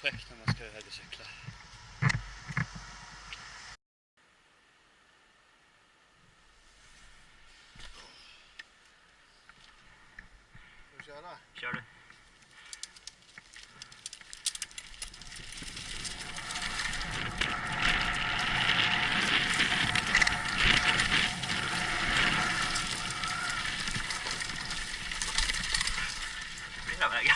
projekt när man ska högercykla. Ska vi köra? Kör du. Flera vägar.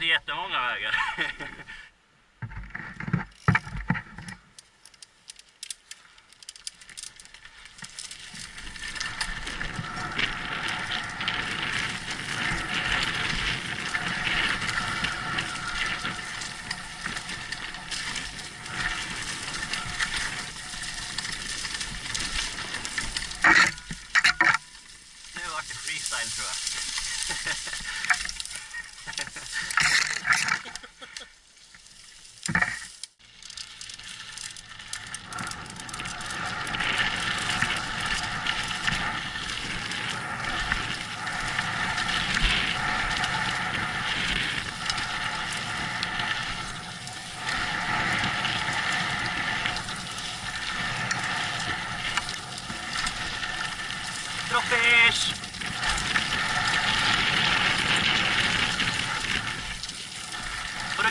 det jättemånga vägar.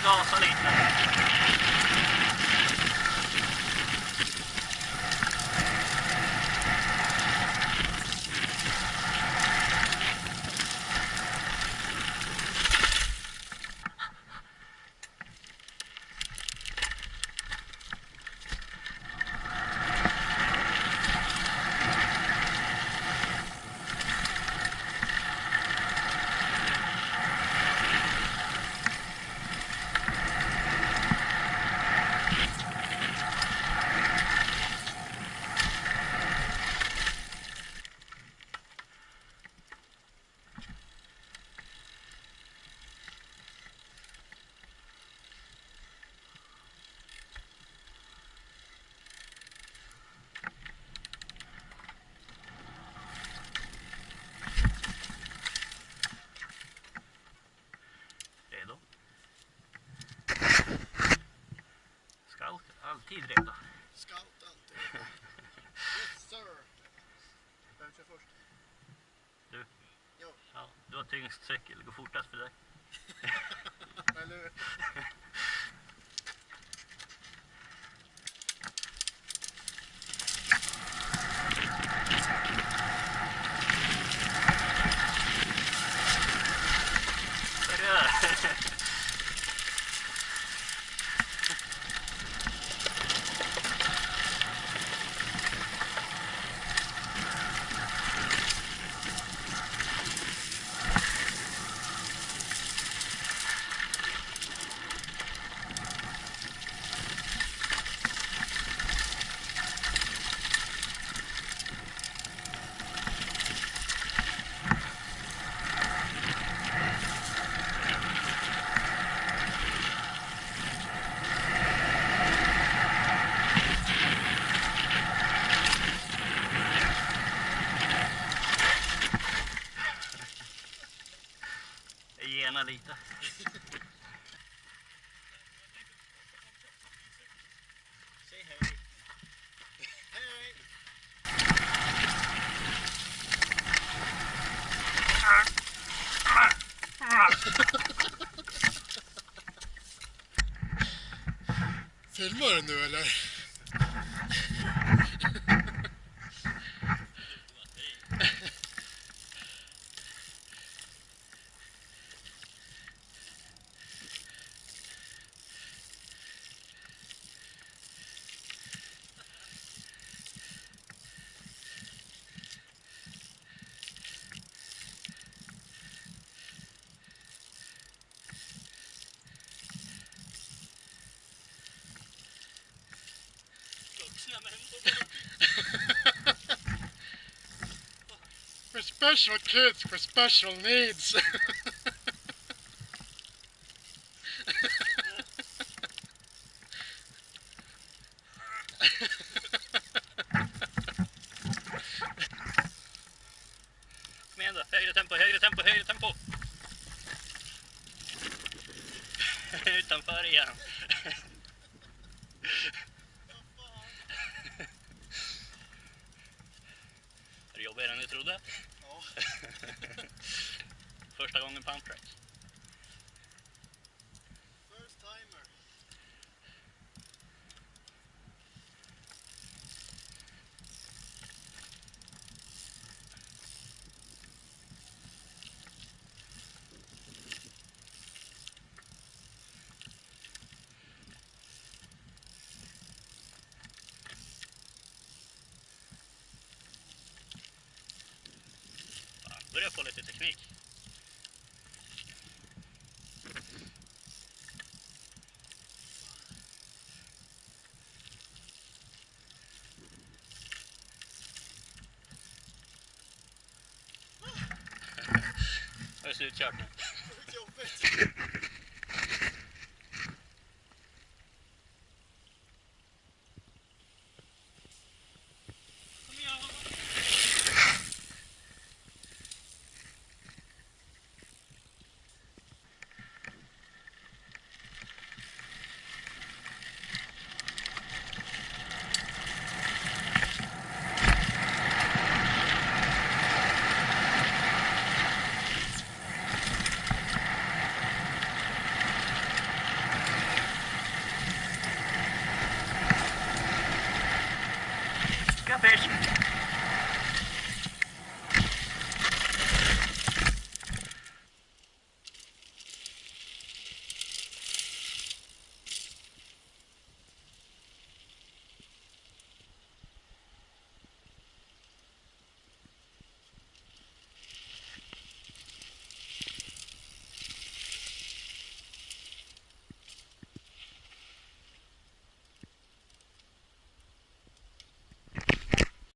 all sunny. Alltid redo. Scout alltid. Yes sir. Vem kör först? Du. Jo. Ja, du har tyngst cykel, det går fortast för dig. Eller hur? Hej. Filmar du nu eller? For special kids for special needs. Kom tempo, tempo, tempo. trodde? Ja. Första gången pump track. Börjar få lite teknik. Det är slutkört nu.